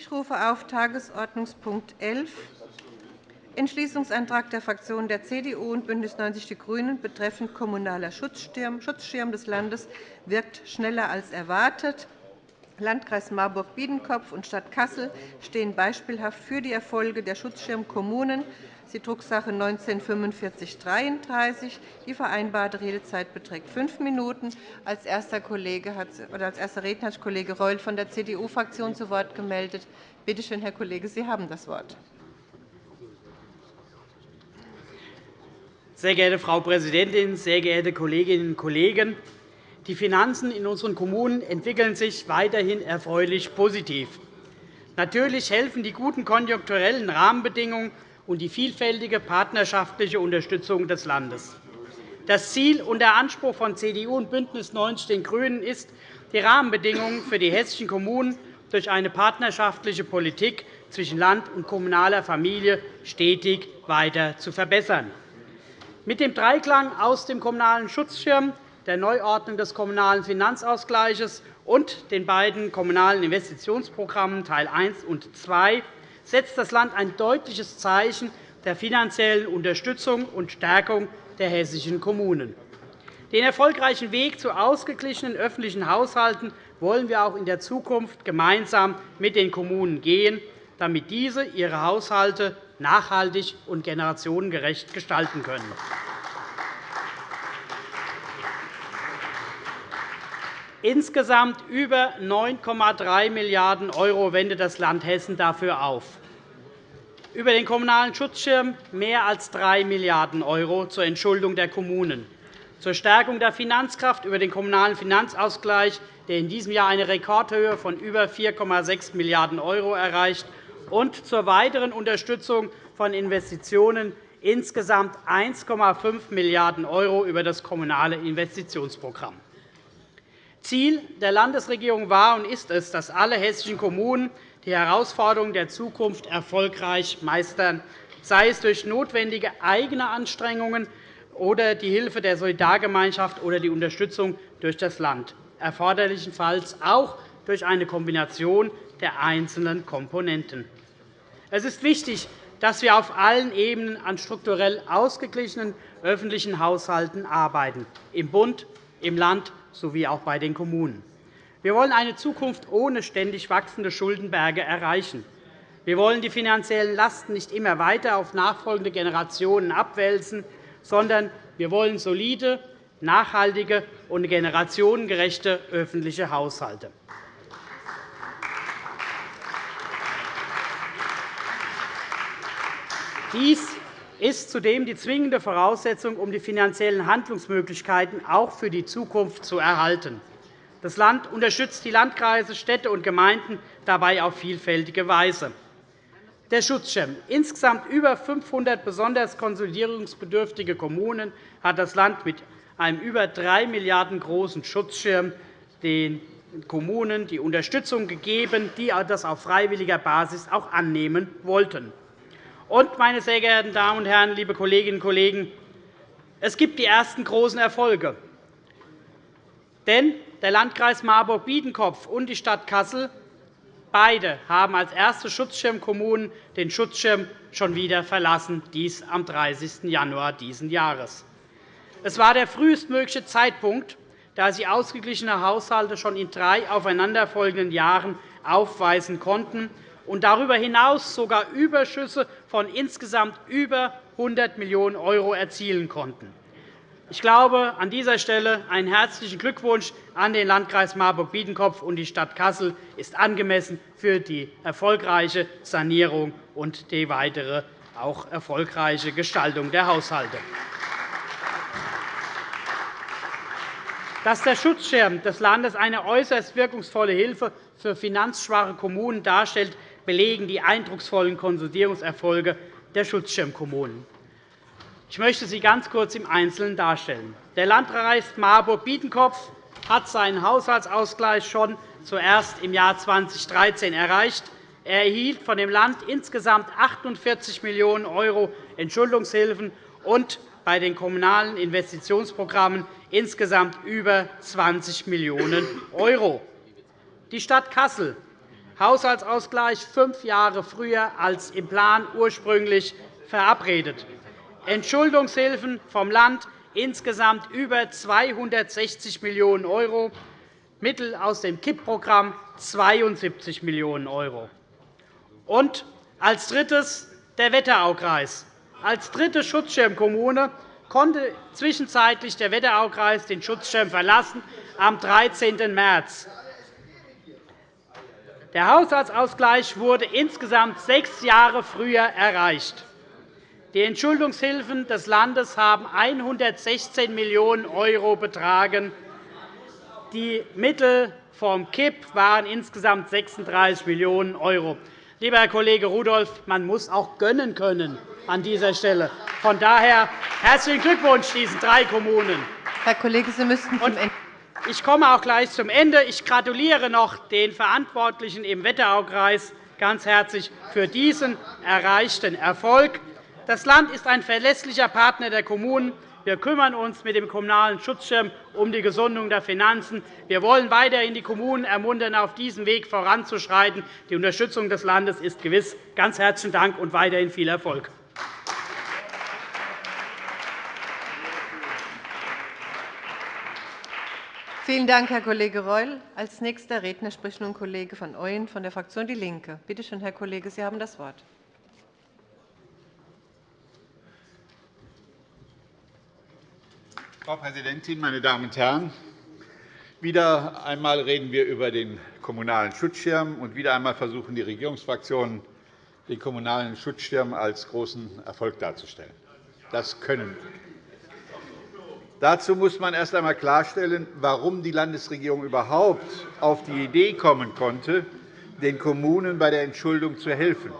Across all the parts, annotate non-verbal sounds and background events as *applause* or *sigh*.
Ich rufe auf Tagesordnungspunkt 11, Entschließungsantrag der Fraktionen der CDU und BÜNDNIS 90 die GRÜNEN betreffend kommunaler Schutzschirm des Landes wirkt schneller als erwartet. Landkreis Marburg-Biedenkopf und Stadt Kassel stehen beispielhaft für die Erfolge der Schutzschirmkommunen die Drucksache 19-4533. Die vereinbarte Redezeit beträgt fünf Minuten. Als erster, Kollege hat, oder als erster Redner hat Kollege Reul von der CDU-Fraktion zu Wort gemeldet. Bitte schön, Herr Kollege, Sie haben das Wort. Sehr geehrte Frau Präsidentin, sehr geehrte Kolleginnen und Kollegen! Die Finanzen in unseren Kommunen entwickeln sich weiterhin erfreulich positiv. Natürlich helfen die guten konjunkturellen Rahmenbedingungen und die vielfältige partnerschaftliche Unterstützung des Landes. Das Ziel und der Anspruch von CDU und BÜNDNIS 90 den GRÜNEN ist, die Rahmenbedingungen für die hessischen Kommunen durch eine partnerschaftliche Politik zwischen Land und kommunaler Familie stetig weiter zu verbessern. Mit dem Dreiklang aus dem Kommunalen Schutzschirm, der Neuordnung des Kommunalen Finanzausgleichs und den beiden Kommunalen Investitionsprogrammen Teil 1 und 2 setzt das Land ein deutliches Zeichen der finanziellen Unterstützung und Stärkung der hessischen Kommunen. Den erfolgreichen Weg zu ausgeglichenen öffentlichen Haushalten wollen wir auch in der Zukunft gemeinsam mit den Kommunen gehen, damit diese ihre Haushalte nachhaltig und generationengerecht gestalten können. Insgesamt über 9,3 Milliarden € wendet das Land Hessen dafür auf. Über den Kommunalen Schutzschirm mehr als 3 Milliarden € zur Entschuldung der Kommunen, zur Stärkung der Finanzkraft über den Kommunalen Finanzausgleich, der in diesem Jahr eine Rekordhöhe von über 4,6 Milliarden € erreicht, und zur weiteren Unterstützung von Investitionen insgesamt 1,5 Milliarden € über das Kommunale Investitionsprogramm. Ziel der Landesregierung war und ist es, dass alle hessischen Kommunen die Herausforderungen der Zukunft erfolgreich meistern, sei es durch notwendige eigene Anstrengungen oder die Hilfe der Solidargemeinschaft oder die Unterstützung durch das Land, erforderlichenfalls auch durch eine Kombination der einzelnen Komponenten. Es ist wichtig, dass wir auf allen Ebenen an strukturell ausgeglichenen öffentlichen Haushalten arbeiten, im Bund, im Land sowie auch bei den Kommunen. Wir wollen eine Zukunft ohne ständig wachsende Schuldenberge erreichen. Wir wollen die finanziellen Lasten nicht immer weiter auf nachfolgende Generationen abwälzen, sondern wir wollen solide, nachhaltige und generationengerechte öffentliche Haushalte. Dies ist zudem die zwingende Voraussetzung, um die finanziellen Handlungsmöglichkeiten auch für die Zukunft zu erhalten. Das Land unterstützt die Landkreise, Städte und Gemeinden dabei auf vielfältige Weise. Der Schutzschirm. Insgesamt über 500 besonders konsolidierungsbedürftige Kommunen hat das Land mit einem über 3 Milliarden € großen Schutzschirm den Kommunen die Unterstützung gegeben, die das auf freiwilliger Basis auch annehmen wollten. Und, meine sehr geehrten Damen und Herren, liebe Kolleginnen und Kollegen, es gibt die ersten großen Erfolge. Denn der Landkreis Marburg-Biedenkopf und die Stadt Kassel beide haben als erste Schutzschirmkommunen den Schutzschirm schon wieder verlassen, dies am 30. Januar dieses Jahres. Es war der frühestmögliche Zeitpunkt, da sie ausgeglichene Haushalte schon in drei aufeinanderfolgenden Jahren aufweisen konnten und darüber hinaus sogar Überschüsse von insgesamt über 100 Millionen € erzielen konnten. Ich glaube, an dieser Stelle einen herzlichen Glückwunsch an den Landkreis Marburg-Biedenkopf und die Stadt Kassel ist angemessen für die erfolgreiche Sanierung und die weitere auch erfolgreiche Gestaltung der Haushalte. Dass der Schutzschirm des Landes eine äußerst wirkungsvolle Hilfe für finanzschwache Kommunen darstellt, belegen die eindrucksvollen Konsolidierungserfolge der Schutzschirmkommunen. Ich möchte sie ganz kurz im Einzelnen darstellen. Der Landkreis Marburg-Biedenkopf hat seinen Haushaltsausgleich schon zuerst im Jahr 2013 erreicht. Er erhielt von dem Land insgesamt 48 Millionen € Entschuldungshilfen und bei den kommunalen Investitionsprogrammen insgesamt über 20 Millionen €. Die Stadt Kassel Haushaltsausgleich fünf Jahre früher als im Plan ursprünglich verabredet. Entschuldungshilfen vom Land insgesamt über 260 Millionen €, Mittel aus dem KIP-Programm 72 Millionen €. Und als drittes der Wetteraukreis. Als dritte Schutzschirmkommune konnte zwischenzeitlich der Wetteraukreis den Schutzschirm verlassen am 13. März. Der Haushaltsausgleich wurde insgesamt sechs Jahre früher erreicht. Die Entschuldungshilfen des Landes haben 116 Millionen € betragen. Die Mittel vom KIP waren insgesamt 36 Millionen €. Lieber Herr Kollege Rudolph, man muss auch gönnen können an dieser Stelle. Von daher herzlichen Glückwunsch diesen drei Kommunen. Herr Kollege, Sie müssten zum Ende ich komme auch gleich zum Ende. Ich gratuliere noch den Verantwortlichen im Wetteraukreis ganz herzlich für diesen erreichten Erfolg. Das Land ist ein verlässlicher Partner der Kommunen. Wir kümmern uns mit dem Kommunalen Schutzschirm um die Gesundung der Finanzen. Wir wollen weiterhin die Kommunen ermuntern, auf diesem Weg voranzuschreiten. Die Unterstützung des Landes ist gewiss. Ganz herzlichen Dank und weiterhin viel Erfolg. Vielen Dank, Herr Kollege Reul. Als nächster Redner spricht nun Kollege van Ooyen von der Fraktion DIE LINKE. Bitte schön, Herr Kollege, Sie haben das Wort. Frau Präsidentin, meine Damen und Herren! Wieder einmal reden wir über den Kommunalen Schutzschirm, und wieder einmal versuchen die Regierungsfraktionen, den Kommunalen Schutzschirm als großen Erfolg darzustellen. Das können Dazu muss man erst einmal klarstellen, warum die Landesregierung überhaupt auf die Idee kommen konnte, den Kommunen bei der Entschuldung zu helfen.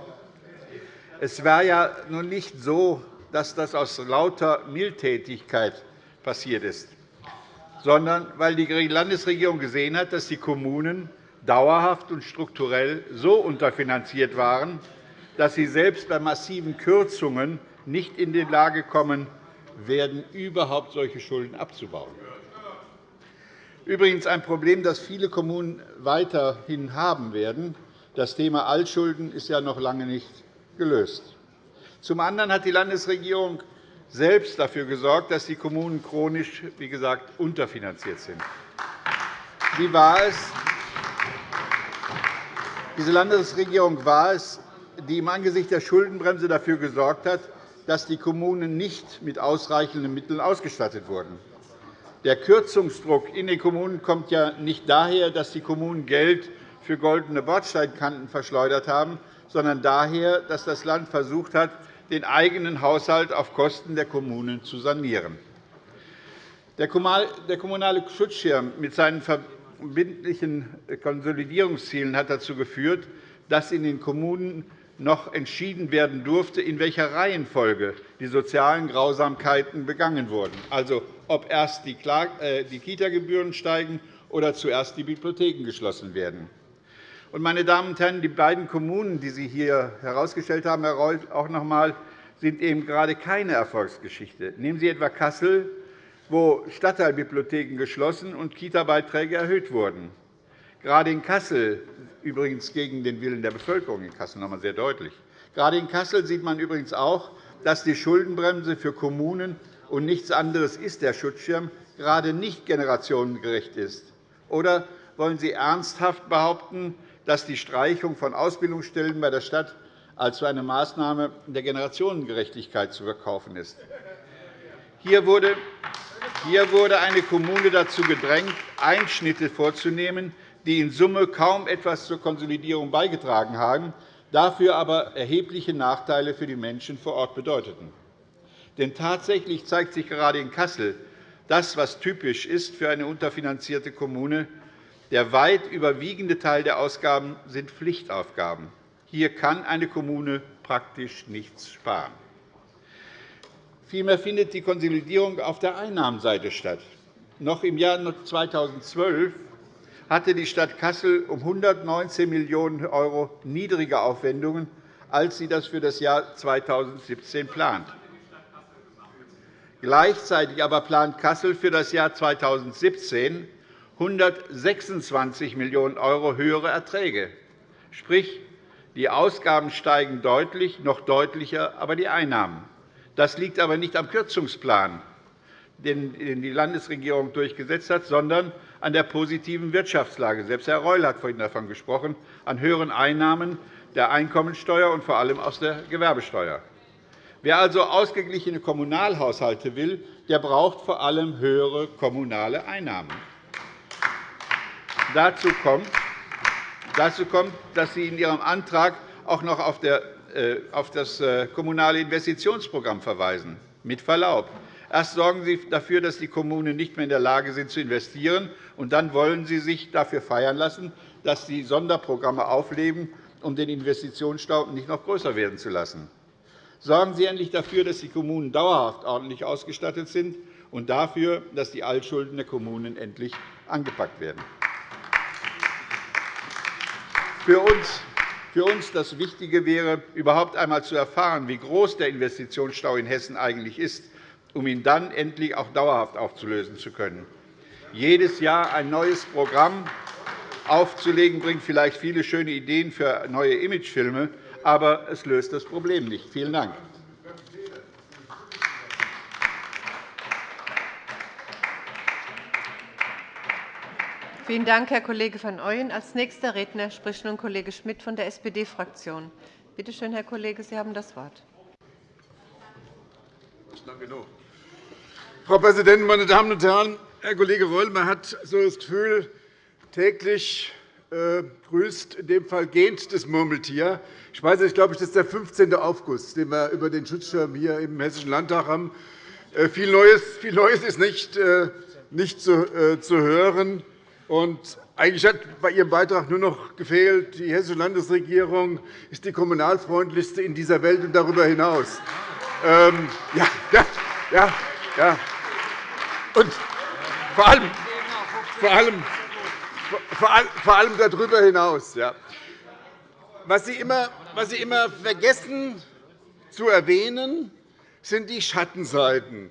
Es war ja nun nicht so, dass das aus lauter Mildtätigkeit passiert ist, sondern weil die Landesregierung gesehen hat, dass die Kommunen dauerhaft und strukturell so unterfinanziert waren, dass sie selbst bei massiven Kürzungen nicht in die Lage kommen, werden, überhaupt solche Schulden abzubauen. Übrigens ein Problem, das viele Kommunen weiterhin haben werden. Das Thema Altschulden ist ja noch lange nicht gelöst. Zum anderen hat die Landesregierung selbst dafür gesorgt, dass die Kommunen chronisch wie gesagt, unterfinanziert sind. Sie war es, diese Landesregierung war es, die im Angesicht der Schuldenbremse dafür gesorgt hat, dass die Kommunen nicht mit ausreichenden Mitteln ausgestattet wurden. Der Kürzungsdruck in den Kommunen kommt ja nicht daher, dass die Kommunen Geld für goldene Bordsteinkanten verschleudert haben, sondern daher, dass das Land versucht hat, den eigenen Haushalt auf Kosten der Kommunen zu sanieren. Der Kommunale Schutzschirm mit seinen verbindlichen Konsolidierungszielen hat dazu geführt, dass in den Kommunen noch entschieden werden durfte, in welcher Reihenfolge die sozialen Grausamkeiten begangen wurden, also ob erst die äh, Kita-Gebühren steigen oder zuerst die Bibliotheken geschlossen werden. Meine Damen und Herren, die beiden Kommunen, die Sie hier herausgestellt haben, Herr Reul, auch noch einmal, sind eben gerade keine Erfolgsgeschichte. Nehmen Sie etwa Kassel, wo Stadtteilbibliotheken geschlossen und Kita-Beiträge erhöht wurden. Gerade in Kassel, übrigens gegen den Willen der Bevölkerung in Kassel noch einmal sehr deutlich, gerade in Kassel sieht man übrigens auch, dass die Schuldenbremse für Kommunen und nichts anderes ist der Schutzschirm gerade nicht generationengerecht ist. Oder wollen Sie ernsthaft behaupten, dass die Streichung von Ausbildungsstellen bei der Stadt als eine Maßnahme der Generationengerechtigkeit zu verkaufen ist? Hier wurde eine Kommune dazu gedrängt, Einschnitte vorzunehmen, die in Summe kaum etwas zur Konsolidierung beigetragen haben, dafür aber erhebliche Nachteile für die Menschen vor Ort bedeuteten. Denn tatsächlich zeigt sich gerade in Kassel das, was typisch ist für eine unterfinanzierte Kommune. Der weit überwiegende Teil der Ausgaben sind Pflichtaufgaben. Hier kann eine Kommune praktisch nichts sparen. Vielmehr findet die Konsolidierung auf der Einnahmenseite statt. Noch im Jahr 2012 hatte die Stadt Kassel um 119 Millionen € niedrige Aufwendungen, als sie das für das Jahr 2017 plant. Gleichzeitig aber plant Kassel für das Jahr 2017 126 Millionen € höhere Erträge. Sprich, die Ausgaben steigen deutlich, noch deutlicher aber die Einnahmen. Das liegt aber nicht am Kürzungsplan, den die Landesregierung durchgesetzt hat, sondern an der positiven Wirtschaftslage. Selbst Herr Reul hat vorhin davon gesprochen, an höheren Einnahmen der Einkommensteuer und vor allem aus der Gewerbesteuer. Wer also ausgeglichene Kommunalhaushalte will, der braucht vor allem höhere kommunale Einnahmen. Dazu kommt, dass Sie in Ihrem Antrag auch noch auf äh, das äh, Kommunale Investitionsprogramm verweisen. Mit Verlaub. Erst sorgen Sie dafür, dass die Kommunen nicht mehr in der Lage sind, zu investieren, und dann wollen Sie sich dafür feiern lassen, dass Sie Sonderprogramme aufleben, um den Investitionsstau nicht noch größer werden zu lassen. Sorgen Sie endlich dafür, dass die Kommunen dauerhaft ordentlich ausgestattet sind, und dafür, dass die Altschulden der Kommunen endlich angepackt werden. Für uns für uns das Wichtige wäre, überhaupt einmal zu erfahren, wie groß der Investitionsstau in Hessen eigentlich ist, um ihn dann endlich auch dauerhaft aufzulösen zu können. Jedes Jahr ein neues Programm aufzulegen, bringt vielleicht viele schöne Ideen für neue Imagefilme, aber es löst das Problem nicht. Vielen Dank. Vielen Dank, Herr Kollege van Ooyen. Als nächster Redner spricht nun Kollege Schmidt von der SPD-Fraktion. Bitte schön, Herr Kollege, Sie haben das Wort. Frau Präsidentin, meine Damen und Herren! Herr Kollege Reul, man hat so das Gefühl, täglich äh, grüßt in dem Fall gähnt das Murmeltier. Ich weiß nicht, ich glaube, das ist der 15. August, den wir über den Schutzschirm hier im Hessischen Landtag haben. Äh, viel Neues, viel Neues ist nicht, äh, nicht zu, zu hören. Und eigentlich hat bei Ihrem Beitrag nur noch gefehlt, die Hessische Landesregierung ist die kommunalfreundlichste in dieser Welt und darüber hinaus. Ähm, ja, ja, ja, ja. Und vor allem, vor allem, vor allem darüber hinaus. Ja. Was, Sie immer, was Sie immer vergessen zu erwähnen, sind die Schattenseiten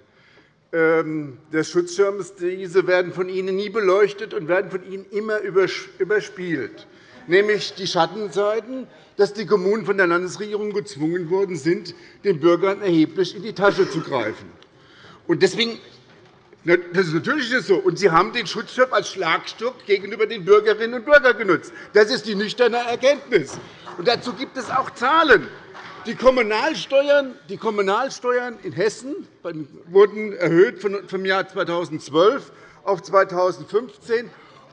ähm, des Schutzschirms. Diese werden von Ihnen nie beleuchtet und werden von Ihnen immer überspielt, nämlich die Schattenseiten, dass die Kommunen von der Landesregierung gezwungen worden sind, den Bürgern erheblich in die Tasche zu greifen. Deswegen das ist natürlich so. Und Sie haben den Schutzschirm als Schlagstock gegenüber den Bürgerinnen und Bürgern genutzt. Das ist die nüchterne Erkenntnis. Und dazu gibt es auch Zahlen. Die Kommunalsteuern, die Kommunalsteuern in Hessen wurden erhöht vom Jahr 2012 auf 2015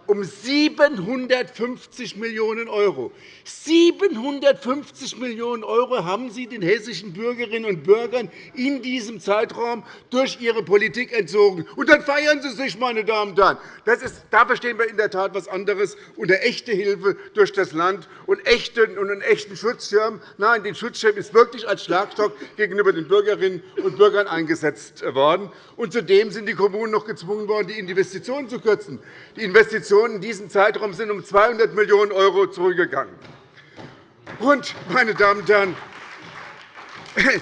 um 750 Millionen €. 750 Millionen € haben Sie den hessischen Bürgerinnen und Bürgern in diesem Zeitraum durch Ihre Politik entzogen. Und dann feiern Sie sich, meine Damen und Herren. Das ist, da verstehen wir in der Tat etwas anderes unter echte Hilfe durch das Land und einen echten Schutzschirm. Nein, den Schutzschirm ist wirklich als Schlagstock gegenüber den Bürgerinnen und Bürgern eingesetzt worden. Und zudem sind die Kommunen noch gezwungen worden, die Investitionen zu kürzen. Die Investitionen Investitionen in diesem Zeitraum sind um 200 Millionen € zurückgegangen. Und, meine Damen und Herren, *laughs*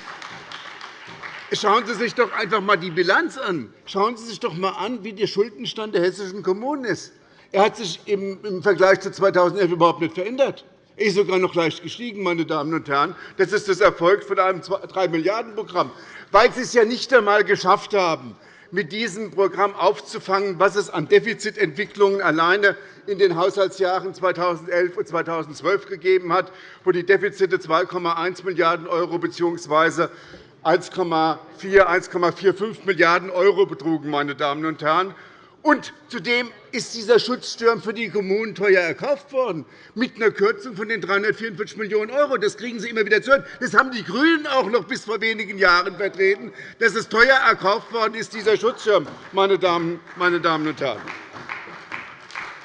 schauen Sie sich doch einfach einmal die Bilanz an. Schauen Sie sich doch einmal an, wie der Schuldenstand der hessischen Kommunen ist. Er hat sich im Vergleich zu 2011 überhaupt nicht verändert. Er ist sogar noch leicht gestiegen, meine Damen und Herren. Das ist das Erfolg von einem 3-Milliarden-Programm, weil Sie es ja nicht einmal geschafft haben, mit diesem Programm aufzufangen, was es an Defizitentwicklungen alleine in den Haushaltsjahren 2011 und 2012 gegeben hat, wo die Defizite 2,1 Milliarden € bzw. 1,4 1,45 Milliarden € betrugen. Meine Damen und Herren. Und zudem ist dieser Schutzschirm für die Kommunen teuer erkauft worden, mit einer Kürzung von den 344 Millionen €. Das kriegen Sie immer wieder zu hören. Das haben die GRÜNEN auch noch bis vor wenigen Jahren vertreten, dass es teuer erkauft worden ist, dieser Schutzschirm, meine Damen und Herren.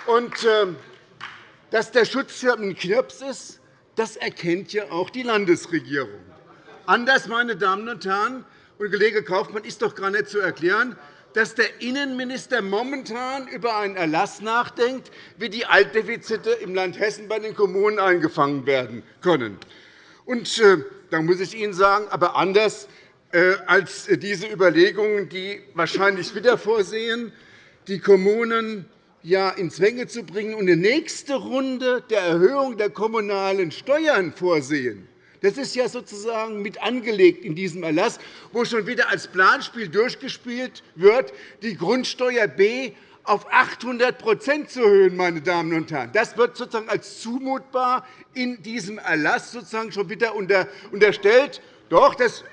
Und, äh, dass der Schutzschirm ein Knirps ist, das erkennt ja auch die Landesregierung. Anders, meine Damen und Herren, und Kollege Kaufmann ist doch gar nicht zu erklären, dass der Innenminister momentan über einen Erlass nachdenkt, wie die Altdefizite im Land Hessen bei den Kommunen eingefangen werden können. Und, äh, da muss ich Ihnen sagen, aber anders äh, als diese Überlegungen, die wahrscheinlich wieder vorsehen, die Kommunen ja, in Zwänge zu bringen und eine nächste Runde der Erhöhung der kommunalen Steuern vorsehen. Das ist ja sozusagen mit angelegt in diesem Erlass, wo schon wieder als Planspiel durchgespielt wird, die Grundsteuer B auf 800% zu erhöhen. Meine Damen und Herren. Das wird sozusagen als zumutbar in diesem Erlass sozusagen schon wieder unterstellt. Doch, das,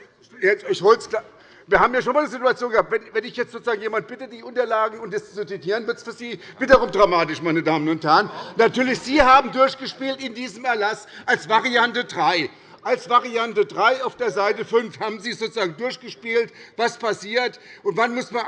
ich klar. Wir haben ja schon einmal eine Situation gehabt, wenn ich jetzt sozusagen jemand bitte, die Unterlagen und das zu zitieren, wird es für Sie wiederum dramatisch, meine Damen und Herren. Natürlich, Sie haben durchgespielt in diesem Erlass als Variante 3 als Variante 3 auf der Seite 5 haben Sie sozusagen durchgespielt, was passiert und wann muss man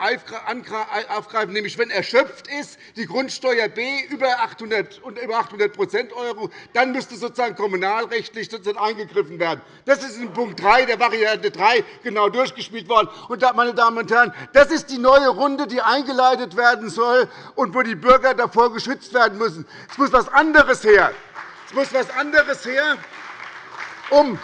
aufgreifen, nämlich wenn erschöpft ist, die Grundsteuer B über 800 und über 800 Euro, dann müsste sozusagen kommunalrechtlich sozusagen eingegriffen werden. Das ist in Punkt 3 der Variante 3 genau durchgespielt worden. Und, meine Damen und Herren, das ist die neue Runde, die eingeleitet werden soll und wo die Bürger davor geschützt werden müssen. Es muss etwas anderes her. Es muss etwas anderes her um,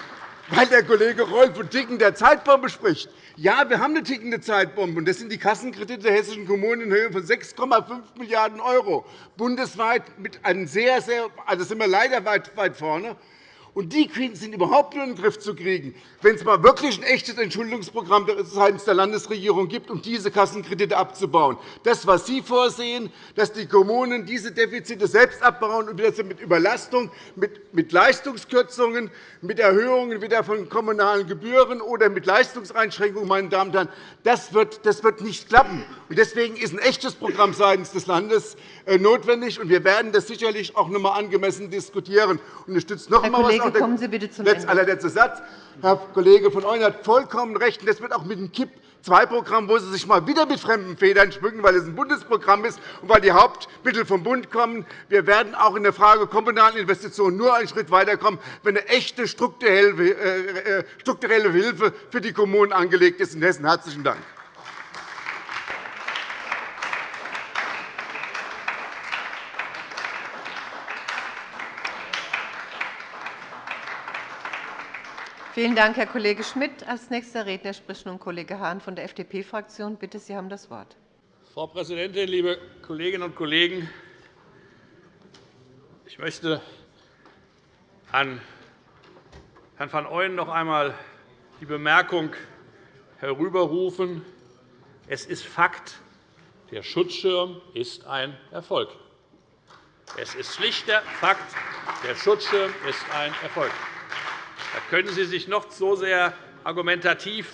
weil der Kollege Reul von Ticken der Zeitbombe spricht. Ja, wir haben eine tickende Zeitbombe, und das sind die Kassenkredite der hessischen Kommunen in Höhe von 6,5 Milliarden €, bundesweit mit einem sehr, sehr, also sind wir leider weit, weit vorne. Und die sind überhaupt nur in den Griff zu kriegen, wenn es mal wirklich ein echtes Entschuldungsprogramm seitens der Landesregierung gibt, um diese Kassenkredite abzubauen. Das, was Sie vorsehen, dass die Kommunen diese Defizite selbst abbauen und wieder mit Überlastung, mit Leistungskürzungen, mit Erhöhungen wieder von kommunalen Gebühren oder mit Leistungseinschränkungen, meine Damen und Herren, das wird nicht klappen. Deswegen ist ein echtes Programm seitens des Landes äh, notwendig. Wir werden das sicherlich auch noch einmal angemessen diskutieren. Und ich noch einmal Kollege, kommen Sie bitte zum Ende. Allerletzter Satz. Herr Kollege von Euen hat vollkommen recht. Das wird auch mit dem KIP II-Programm, wo Sie sich mal wieder mit fremden Federn schmücken, weil es ein Bundesprogramm ist und weil die Hauptmittel vom Bund kommen. Wir werden auch in der Frage kommunalen Investitionen nur einen Schritt weiterkommen, wenn eine echte strukturelle äh, äh, Hilfe für die Kommunen angelegt ist in Hessen. – Herzlichen Dank. Vielen Dank, Herr Kollege Schmidt. – Als nächster Redner spricht nun Kollege Hahn von der FDP-Fraktion. Bitte, Sie haben das Wort. Frau Präsidentin, liebe Kolleginnen und Kollegen! Ich möchte an Herrn van Ooyen noch einmal die Bemerkung herüberrufen. Es ist Fakt, der Schutzschirm ist ein Erfolg. Es ist schlichter Fakt, der Schutzschirm ist ein Erfolg. Da können Sie sich noch so sehr argumentativ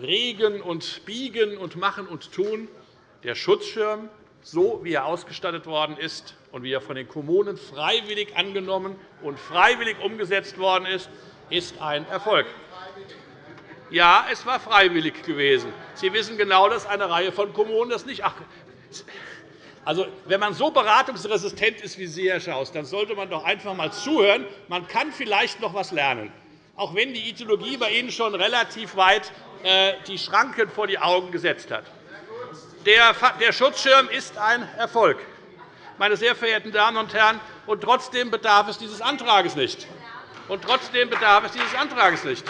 regen und biegen und machen und tun. Der Schutzschirm, so wie er ausgestattet worden ist und wie er von den Kommunen freiwillig angenommen und freiwillig umgesetzt worden ist, ist ein Erfolg. Ja, es war freiwillig gewesen. Sie wissen genau, dass eine Reihe von Kommunen das nicht. Ach, also, wenn man so beratungsresistent ist wie Sie, Herr Schaus, dann sollte man doch einfach einmal zuhören. Man kann vielleicht noch etwas lernen auch wenn die Ideologie bei Ihnen schon relativ weit äh, die Schranken vor die Augen gesetzt hat. Der Schutzschirm ist ein Erfolg, meine sehr verehrten Damen und Herren, und trotzdem bedarf es dieses Antrags nicht. Und trotzdem bedarf es dieses Antrags nicht.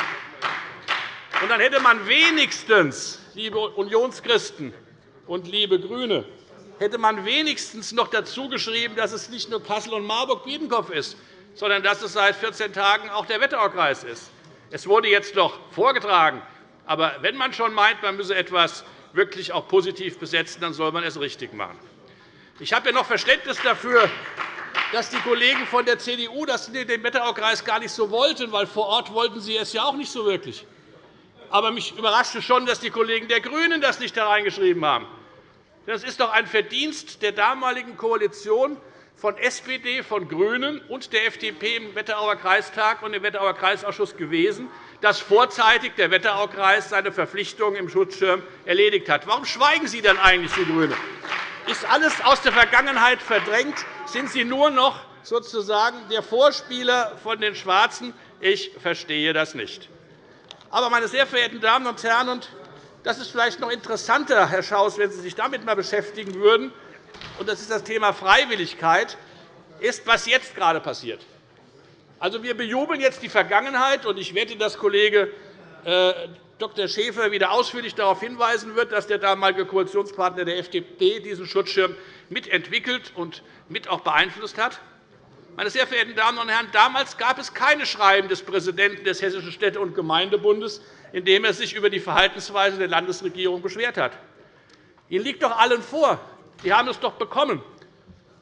Und dann hätte man wenigstens, liebe Unionschristen und liebe GRÜNE, hätte man wenigstens noch dazu geschrieben, dass es nicht nur Kassel und Marburg-Biedenkopf ist, sondern dass es seit 14 Tagen auch der Wetteraukreis ist. Es wurde jetzt noch vorgetragen. Aber wenn man schon meint, man müsse etwas wirklich auch positiv besetzen, dann soll man es richtig machen. Ich habe ja noch Verständnis dafür, dass die Kollegen von der CDU das in den Wetteraukreis gar nicht so wollten, weil vor Ort wollten sie es ja auch nicht so wirklich. Aber mich überraschte schon, dass die Kollegen der GRÜNEN das nicht hereingeschrieben haben. Das ist doch ein Verdienst der damaligen Koalition, von SPD, von GRÜNEN und der FDP im Wetterauer Kreistag und im Wetterauer Kreisausschuss gewesen, dass vorzeitig der Wetteraukreis seine Verpflichtungen im Schutzschirm erledigt hat. Warum schweigen Sie dann eigentlich, die GRÜNE? Ist alles aus der Vergangenheit verdrängt? Sind Sie nur noch sozusagen der Vorspieler von den Schwarzen? Ich verstehe das nicht. Aber, meine sehr verehrten Damen und Herren, und das ist vielleicht noch interessanter, Herr Schaus, wenn Sie sich damit einmal beschäftigen würden, und das ist das Thema Freiwilligkeit, ist, was jetzt gerade passiert. Also, wir bejubeln jetzt die Vergangenheit, und ich wette, dass Kollege äh, Dr. Schäfer wieder ausführlich darauf hinweisen wird, dass der damalige Koalitionspartner der FDP diesen Schutzschirm mitentwickelt und mit auch beeinflusst hat. Meine sehr verehrten Damen und Herren, damals gab es keine Schreiben des Präsidenten des Hessischen Städte- und Gemeindebundes, in dem er sich über die Verhaltensweise der Landesregierung beschwert hat. Ihnen liegt doch allen vor, Sie haben es doch bekommen,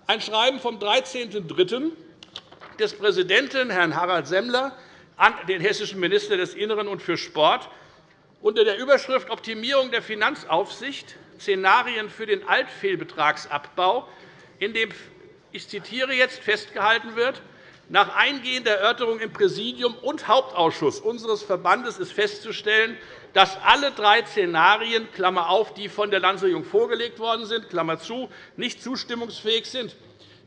ein Schreiben vom 13.03. des Präsidenten, Herrn Harald Semmler, an den hessischen Minister des Innern und für Sport unter der Überschrift Optimierung der Finanzaufsicht Szenarien für den Altfehlbetragsabbau, in dem ich zitiere jetzt, festgehalten wird, nach eingehender Erörterung im Präsidium und Hauptausschuss unseres Verbandes ist festzustellen, dass alle drei Szenarien Klammer auf, die von der Landesregierung vorgelegt worden sind, Klammer zu, nicht zustimmungsfähig sind.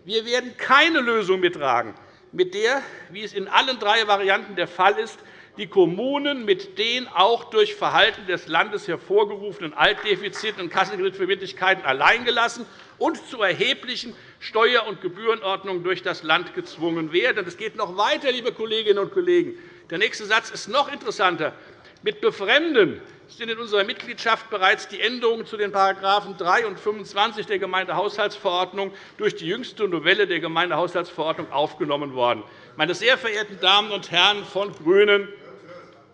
Wir werden keine Lösung mittragen, mit der, wie es in allen drei Varianten der Fall ist, die Kommunen mit den auch durch Verhalten des Landes hervorgerufenen Altdefiziten und Kassenkreditverbindlichkeiten alleingelassen und zu erheblichen Steuer- und Gebührenordnungen durch das Land gezwungen werden. Es geht noch weiter, liebe Kolleginnen und Kollegen. Der nächste Satz ist noch interessanter. Mit Befremden sind in unserer Mitgliedschaft bereits die Änderungen zu den § 3 und 25 der Gemeindehaushaltsverordnung durch die jüngste Novelle der Gemeindehaushaltsverordnung aufgenommen worden. Meine sehr verehrten Damen und Herren von GRÜNEN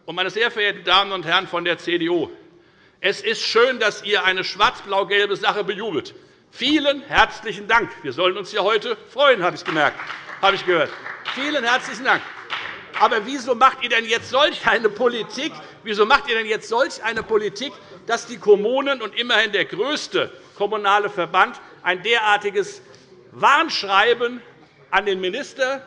und meine sehr verehrten Damen und Herren von der CDU, es ist schön, dass ihr eine schwarz-blau-gelbe Sache bejubelt. Vielen herzlichen Dank. Wir sollen uns ja heute freuen, habe ich gemerkt, habe ich gehört. Vielen herzlichen Dank. Aber wieso macht ihr denn jetzt solch eine Politik? Wieso macht ihr denn jetzt solch eine Politik, dass die Kommunen und immerhin der größte kommunale Verband ein derartiges Warnschreiben an den Minister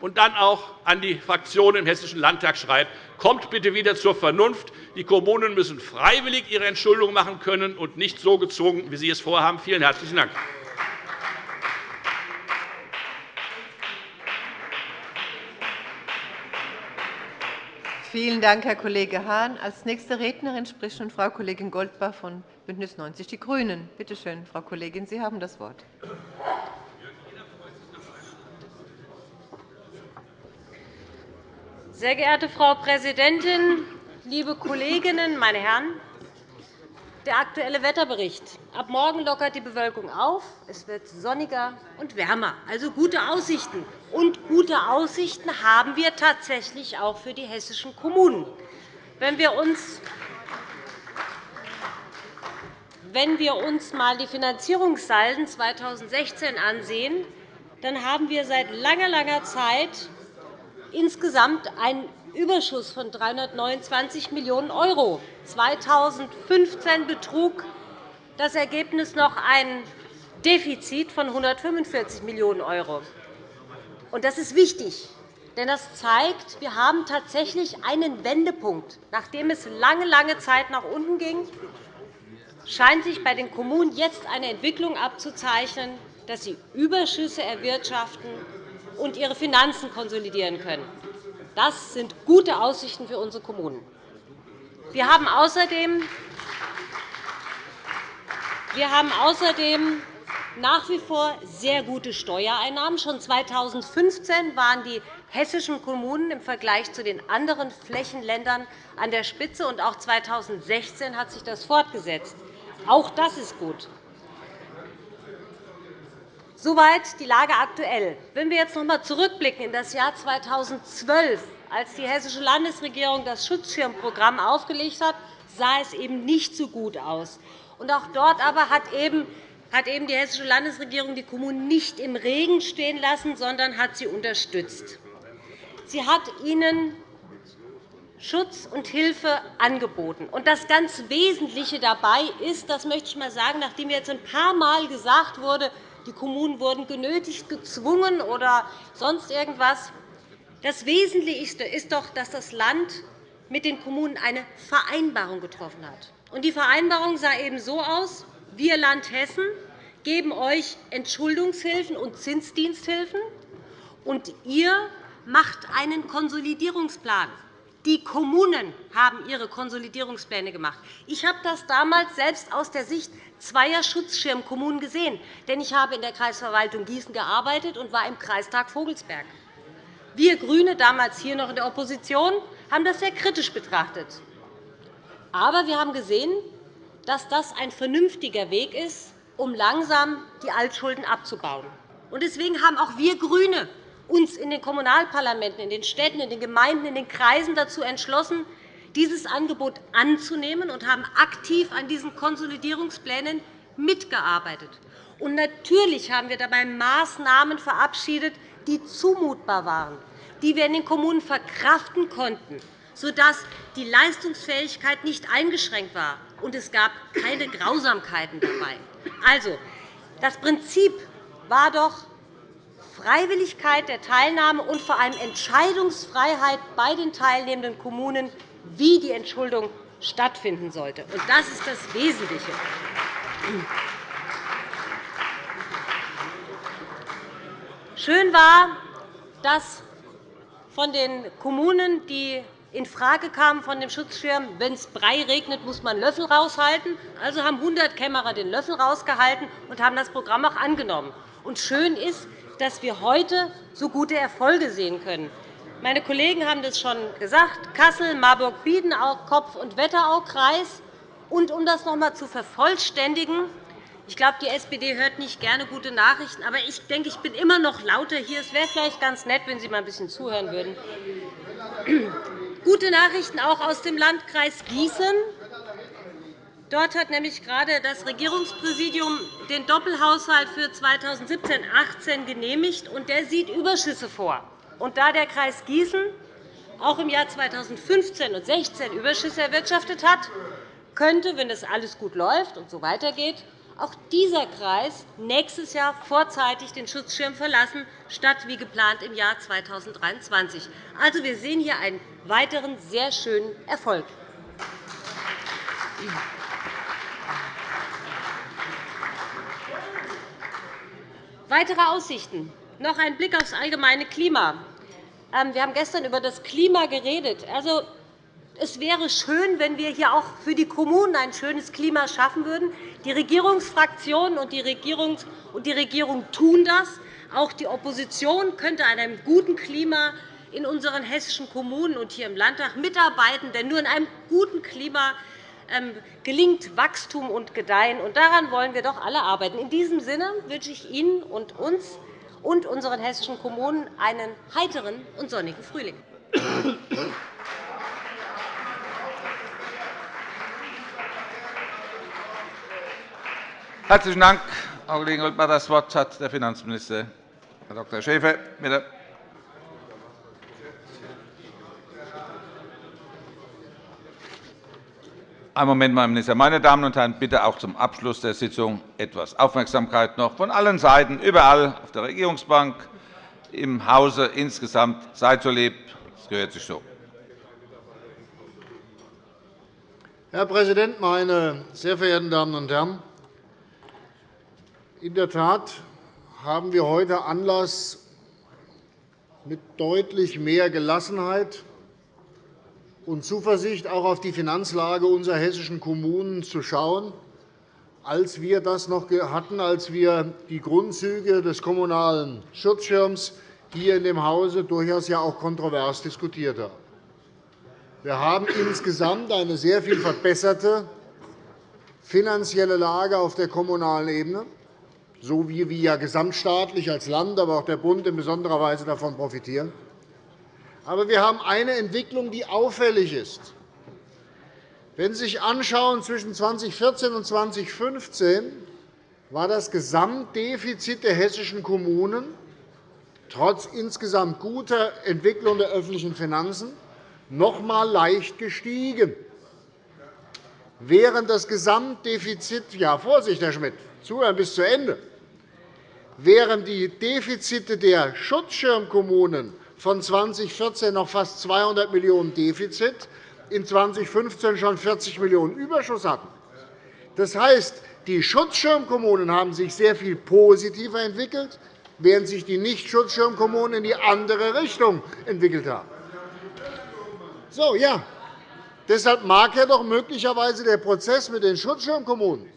und dann auch an die Fraktionen im Hessischen Landtag schreibt, kommt bitte wieder zur Vernunft. Die Kommunen müssen freiwillig ihre Entschuldung machen können und nicht so gezwungen, wie Sie es vorhaben. Vielen herzlichen Dank. Vielen Dank, Herr Kollege Hahn. Als nächste Rednerin spricht nun Frau Kollegin Goldbach von BÜNDNIS 90 die GRÜNEN. Bitte schön, Frau Kollegin, Sie haben das Wort. Sehr geehrte Frau Präsidentin, liebe Kolleginnen, meine Herren! Der Aktuelle Wetterbericht. Ab morgen lockert die Bewölkung auf. Es wird sonniger und wärmer, also gute Aussichten. Und gute Aussichten haben wir tatsächlich auch für die hessischen Kommunen. Wenn wir uns wenn wir uns einmal die Finanzierungssalden 2016 ansehen, dann haben wir seit langer, langer Zeit insgesamt einen Überschuss von 329 Millionen €. 2015 betrug das Ergebnis noch ein Defizit von 145 Millionen €. Das ist wichtig, denn das zeigt, wir haben tatsächlich einen Wendepunkt. Nachdem es lange, lange Zeit nach unten ging, scheint sich bei den Kommunen jetzt eine Entwicklung abzuzeichnen, dass sie Überschüsse erwirtschaften und ihre Finanzen konsolidieren können. Das sind gute Aussichten für unsere Kommunen. Wir haben außerdem wir haben außerdem nach wie vor sehr gute Steuereinnahmen. Schon 2015 waren die hessischen Kommunen im Vergleich zu den anderen Flächenländern an der Spitze, und auch 2016 hat sich das fortgesetzt. Auch das ist gut. Soweit die Lage aktuell. Wenn wir jetzt noch einmal zurückblicken in das Jahr 2012, als die Hessische Landesregierung das Schutzschirmprogramm aufgelegt hat, sah es eben nicht so gut aus. Auch dort aber hat eben die Hessische Landesregierung die Kommunen nicht im Regen stehen lassen, sondern hat sie unterstützt. Sie hat ihnen Schutz und Hilfe angeboten. Und das ganz Wesentliche dabei ist, das möchte ich einmal sagen, nachdem jetzt ein paar Mal gesagt wurde, die Kommunen wurden genötigt, gezwungen oder sonst irgendwas. Das Wesentliche ist doch, dass das Land mit den Kommunen eine Vereinbarung getroffen hat. Die Vereinbarung sah eben so aus, wir Land Hessen geben euch Entschuldungshilfen und Zinsdiensthilfen, und ihr macht einen Konsolidierungsplan. Die Kommunen haben ihre Konsolidierungspläne gemacht. Ich habe das damals selbst aus der Sicht zweier Schutzschirmkommunen gesehen. Denn ich habe in der Kreisverwaltung Gießen gearbeitet und war im Kreistag Vogelsberg. Wir GRÜNE, damals hier noch in der Opposition, haben das sehr kritisch betrachtet. Aber wir haben gesehen, dass das ein vernünftiger Weg ist, um langsam die Altschulden abzubauen. Deswegen haben auch wir GRÜNE uns in den Kommunalparlamenten, in den Städten, in den Gemeinden, in den Kreisen dazu entschlossen, dieses Angebot anzunehmen und haben aktiv an diesen Konsolidierungsplänen mitgearbeitet. Und natürlich haben wir dabei Maßnahmen verabschiedet, die zumutbar waren, die wir in den Kommunen verkraften konnten, sodass die Leistungsfähigkeit nicht eingeschränkt war, und es gab keine Grausamkeiten dabei. Also, das Prinzip war doch Freiwilligkeit der Teilnahme und vor allem Entscheidungsfreiheit bei den teilnehmenden Kommunen, wie die Entschuldung stattfinden sollte. Das ist das Wesentliche. Schön war, dass von den Kommunen, die in Frage kamen von dem Schutzschirm, wenn es Brei regnet, muss man Löffel raushalten. Also haben 100 Kämmerer den Löffel rausgehalten und haben das Programm auch angenommen. Und schön ist, dass wir heute so gute Erfolge sehen können. Meine Kollegen haben das schon gesagt, Kassel, Marburg-Biedenau, Kopf- und Wetteraukreis. Und um das noch einmal zu vervollständigen, ich glaube, die SPD hört nicht gerne gute Nachrichten, aber ich denke, ich bin immer noch lauter hier. Es wäre vielleicht ganz nett, wenn Sie mal ein bisschen zuhören würden. *clears throat* Gute Nachrichten auch aus dem Landkreis Gießen. Dort hat nämlich gerade das Regierungspräsidium den Doppelhaushalt für 2017-18 genehmigt, und der sieht Überschüsse vor. Und da der Kreis Gießen auch im Jahr 2015 und 2016 Überschüsse erwirtschaftet hat, könnte, wenn das alles gut läuft und so weitergeht, auch dieser Kreis nächstes Jahr vorzeitig den Schutzschirm verlassen, statt wie geplant im Jahr 2023. Also, wir sehen hier einen weiteren sehr schönen Erfolg. Weitere Aussichten. Noch ein Blick auf das allgemeine Klima. Ähm, wir haben gestern über das Klima geredet. Also, es wäre schön, wenn wir hier auch für die Kommunen ein schönes Klima schaffen würden. Die Regierungsfraktionen und die Regierung tun das. Auch die Opposition könnte an einem guten Klima in unseren hessischen Kommunen und hier im Landtag mitarbeiten. Denn nur in einem guten Klima gelingt Wachstum und Gedeihen. Und daran wollen wir doch alle arbeiten. In diesem Sinne wünsche ich Ihnen und uns und unseren hessischen Kommunen einen heiteren und sonnigen Frühling. Herzlichen Dank, Frau Kollegin Goldberg. Das Wort hat der Finanzminister, Herr Dr. Schäfer. Bitte. Einen Moment, Herr Minister. Meine Damen und Herren, bitte auch zum Abschluss der Sitzung etwas Aufmerksamkeit noch von allen Seiten, überall auf der Regierungsbank, im Hause insgesamt. Seid so lieb, das gehört sich so. Herr Präsident, meine sehr verehrten Damen und Herren! In der Tat haben wir heute Anlass, mit deutlich mehr Gelassenheit und Zuversicht auch auf die Finanzlage unserer hessischen Kommunen zu schauen, als wir das noch hatten, als wir die Grundzüge des Kommunalen Schutzschirms hier in dem Hause durchaus ja auch kontrovers diskutiert haben. Wir haben insgesamt eine sehr viel verbesserte finanzielle Lage auf der kommunalen Ebene so wie wir ja gesamtstaatlich als Land, aber auch der Bund in besonderer Weise davon profitieren. Aber wir haben eine Entwicklung, die auffällig ist. Wenn Sie sich anschauen, zwischen 2014 und 2015 war das Gesamtdefizit der hessischen Kommunen trotz insgesamt guter Entwicklung der öffentlichen Finanzen noch einmal leicht gestiegen. Während das Gesamtdefizit ja, Vorsicht, Herr Schmidt, zuhören bis zu Ende, während die Defizite der Schutzschirmkommunen von 2014 noch fast 200 Millionen € Defizit, in 2015 schon 40 Millionen € Überschuss hatten. Das heißt, die Schutzschirmkommunen haben sich sehr viel positiver entwickelt, während sich die Nicht-Schutzschirmkommunen in die andere Richtung entwickelt haben. So, ja. Deshalb mag ja doch möglicherweise der Prozess mit den Schutzschirmkommunen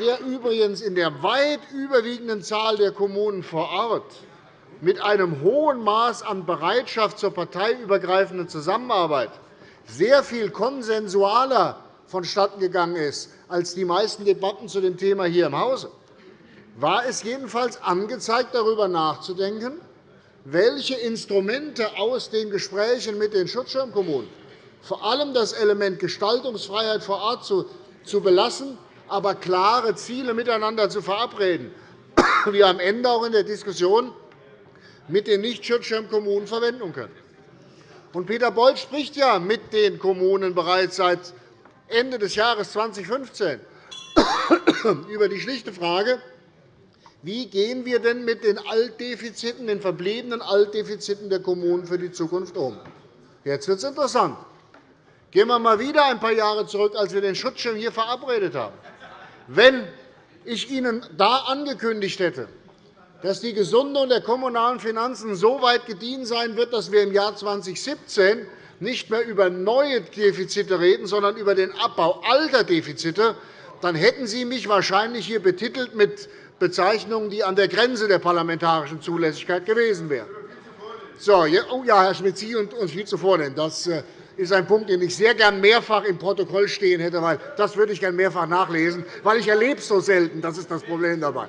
der übrigens in der weit überwiegenden Zahl der Kommunen vor Ort mit einem hohen Maß an Bereitschaft zur parteiübergreifenden Zusammenarbeit sehr viel konsensualer vonstattengegangen ist als die meisten Debatten zu dem Thema hier im Hause, war es jedenfalls angezeigt, darüber nachzudenken, welche Instrumente aus den Gesprächen mit den Schutzschirmkommunen, vor allem das Element Gestaltungsfreiheit vor Ort zu belassen, aber klare Ziele miteinander zu verabreden, *coughs* wir am Ende auch in der Diskussion mit den Nicht-Schutzschirmkommunen verwenden können. Und Peter Beuth spricht ja mit den Kommunen bereits seit Ende des Jahres 2015 *coughs* über die schlichte Frage, wie gehen wir denn mit den Altdefiziten, den verbliebenen Altdefiziten der Kommunen für die Zukunft um? Jetzt wird es interessant. Gehen wir einmal wieder ein paar Jahre zurück, als wir den Schutzschirm hier verabredet haben. Wenn ich Ihnen da angekündigt hätte, dass die Gesundung der kommunalen Finanzen so weit gediehen sein wird, dass wir im Jahr 2017 nicht mehr über neue Defizite reden, sondern über den Abbau alter Defizite, dann hätten Sie mich wahrscheinlich hier betitelt mit Bezeichnungen, die an der Grenze der parlamentarischen Zulässigkeit gewesen wären. So, oh ja, Herr Schmidt, Sie und viel zuvor. Denn das äh, ist ein Punkt, den ich sehr gern mehrfach im Protokoll stehen hätte, weil das würde ich gern mehrfach nachlesen, weil ich erlebe es so selten. Das ist das Problem dabei.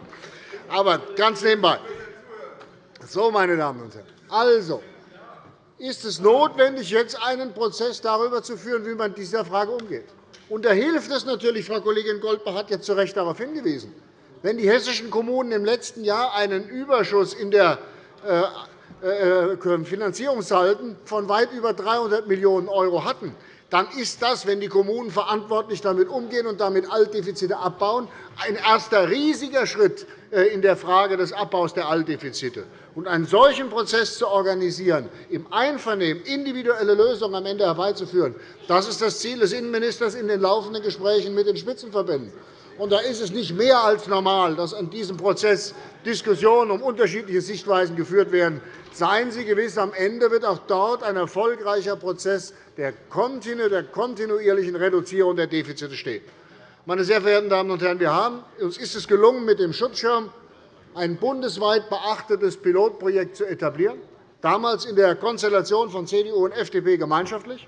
Aber ganz nebenbei. So, meine Damen und Herren. Also, ist es notwendig, jetzt einen Prozess darüber zu führen, wie man mit dieser Frage umgeht. Und da hilft es natürlich, Frau Kollegin Goldbach hat jetzt zu Recht darauf hingewiesen, wenn die hessischen Kommunen im letzten Jahr einen Überschuss in der äh, äh, Finanzierungssalden von weit über 300 Millionen € hatten, dann ist das, wenn die Kommunen verantwortlich damit umgehen und damit Altdefizite abbauen, ein erster riesiger Schritt äh, in der Frage des Abbaus der Altdefizite. Und einen solchen Prozess zu organisieren, im Einvernehmen individuelle Lösungen am Ende herbeizuführen, das ist das Ziel des Innenministers in den laufenden Gesprächen mit den Spitzenverbänden. Und da ist es nicht mehr als normal, dass in diesem Prozess Diskussionen um unterschiedliche Sichtweisen geführt werden. Seien Sie gewiss, am Ende wird auch dort ein erfolgreicher Prozess der kontinuierlichen Reduzierung der Defizite stehen. Meine sehr verehrten Damen und Herren, wir haben, uns ist es gelungen, mit dem Schutzschirm ein bundesweit beachtetes Pilotprojekt zu etablieren, damals in der Konstellation von CDU und FDP gemeinschaftlich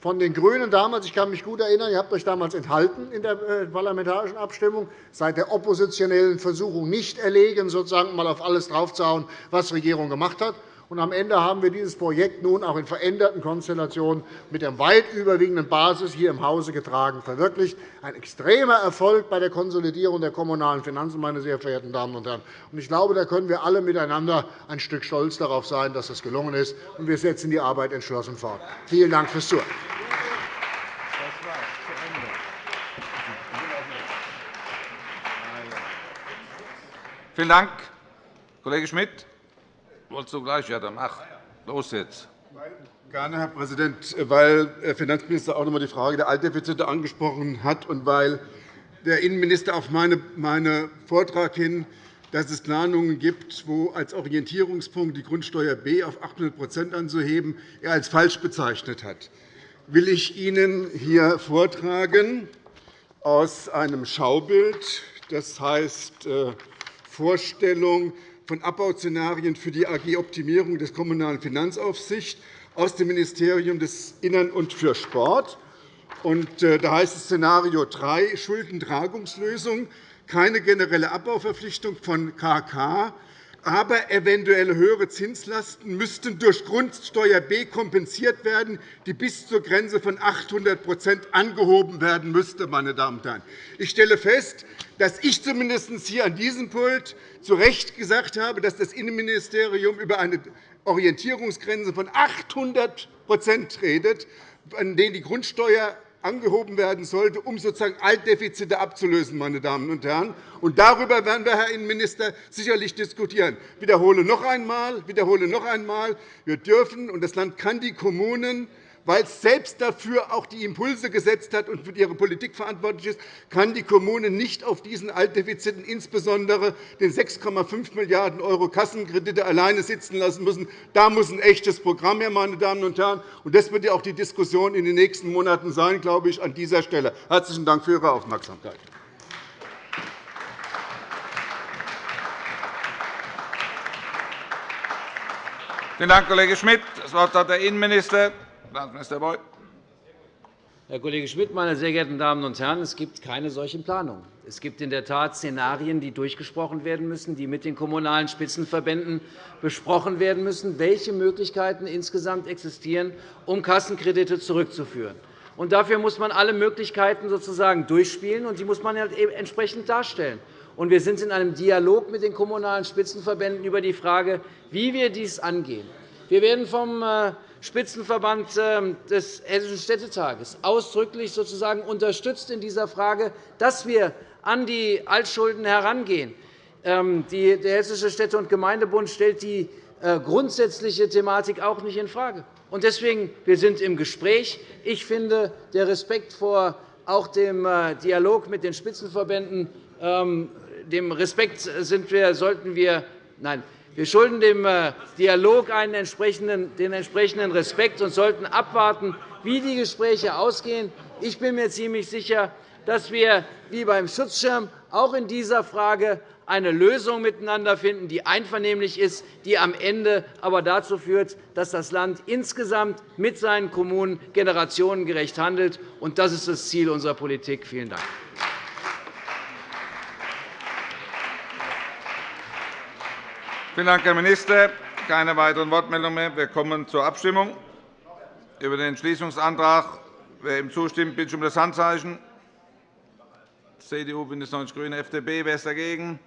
von den GRÜNEN damals, ich kann mich gut erinnern, ihr habt euch damals enthalten in der äh, parlamentarischen Abstimmung, seit der oppositionellen Versuchung nicht erlegen, sozusagen mal auf alles draufzuhauen, was die Regierung gemacht hat. Und am Ende haben wir dieses Projekt nun auch in veränderten Konstellationen mit der weit überwiegenden Basis hier im Hause getragen, verwirklicht. Ein extremer Erfolg bei der Konsolidierung der kommunalen Finanzen, meine sehr verehrten Damen und Herren. Ich glaube, da können wir alle miteinander ein Stück stolz darauf sein, dass das gelungen ist. Und wir setzen die Arbeit entschlossen fort. Vielen Dank fürs Zuhören. Vielen Dank, Kollege Schmidt. Wolltest du gleich? Ja, dann mach. Los jetzt. Gerne, Herr Präsident, weil der Finanzminister auch noch einmal die Frage der Altdefizite angesprochen hat und weil der Innenminister auf meinen Vortrag hin, dass es Planungen gibt, wo als Orientierungspunkt die Grundsteuer B auf 800% anzuheben, er als falsch bezeichnet hat, will ich Ihnen hier vortragen aus einem Schaubild, das heißt äh, Vorstellung von Abbauszenarien für die AG Optimierung der Kommunalen Finanzaufsicht aus dem Ministerium des Innern und für Sport. Äh, da heißt es Szenario 3 Schuldentragungslösung, keine generelle Abbauverpflichtung von KK, aber eventuelle höhere Zinslasten müssten durch Grundsteuer B kompensiert werden, die bis zur Grenze von 800% angehoben werden müsste. Meine Damen und Herren. Ich stelle fest, dass ich zumindest hier an diesem Pult zu Recht gesagt habe, dass das Innenministerium über eine Orientierungsgrenze von 800% redet, an denen die Grundsteuer angehoben werden sollte, um sozusagen Altdefizite abzulösen. Meine Damen und Herren. Und darüber werden wir, Herr Innenminister, sicherlich diskutieren. Ich wiederhole noch einmal, wiederhole noch einmal wir dürfen, und das Land kann die Kommunen weil es selbst dafür auch die Impulse gesetzt hat und für ihre Politik verantwortlich ist, kann die Kommune nicht auf diesen Altdefiziten, insbesondere den 6,5 Milliarden € Kassenkredite, alleine sitzen lassen müssen. Da muss ein echtes Programm her, meine Damen und Herren. Und das wird ja auch die Diskussion in den nächsten Monaten sein, glaube ich, an dieser Stelle. Herzlichen Dank für Ihre Aufmerksamkeit. Vielen Dank, Kollege Schmidt. Das Wort hat der Innenminister, Finanzminister Beuth. Herr Kollege Schmidt, meine sehr geehrten Damen und Herren! Es gibt keine solchen Planungen. Es gibt in der Tat Szenarien, die durchgesprochen werden müssen, die mit den Kommunalen Spitzenverbänden besprochen werden müssen, welche Möglichkeiten insgesamt existieren, um Kassenkredite zurückzuführen. Und dafür muss man alle Möglichkeiten sozusagen durchspielen, und die muss man halt entsprechend darstellen. Und wir sind in einem Dialog mit den Kommunalen Spitzenverbänden über die Frage, wie wir dies angehen. Wir werden vom äh, Spitzenverband ähm, des Hessischen Städtetages ausdrücklich sozusagen unterstützt in dieser Frage, dass wir an die Altschulden herangehen. Ähm, der Hessische Städte- und Gemeindebund stellt die äh, grundsätzliche Thematik auch nicht infrage. Deswegen wir sind im Gespräch. Ich finde, der Respekt vor auch dem äh, Dialog mit den Spitzenverbänden, ähm, dem Respekt sind wir, sollten wir, nein, wir schulden dem äh, Dialog den entsprechenden Respekt und sollten abwarten, wie die Gespräche ausgehen. Ich bin mir ziemlich sicher, dass wir wie beim Schutzschirm auch in dieser Frage eine Lösung miteinander finden, die einvernehmlich ist, die am Ende aber dazu führt, dass das Land insgesamt mit seinen Kommunen generationengerecht handelt. Das ist das Ziel unserer Politik. Vielen Dank. Vielen Dank, Herr Minister. Keine weiteren Wortmeldungen mehr. Wir kommen zur Abstimmung über den Entschließungsantrag. Wer ihm zustimmt, bitte ich um das Handzeichen. CDU, BÜNDNIS 90 die GRÜNEN, FDP. Wer ist dagegen?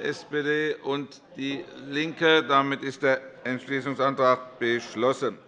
SPD und DIE LINKE. Damit ist der Entschließungsantrag beschlossen.